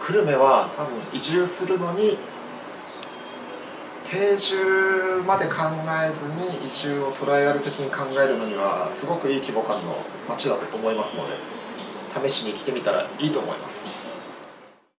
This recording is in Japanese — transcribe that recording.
久留米は多分移住するのに定住まで考えずに移住をトライアル的に考えるのにはすごくいい規模感の街だと思いますので試しに来てみたらいいと思います。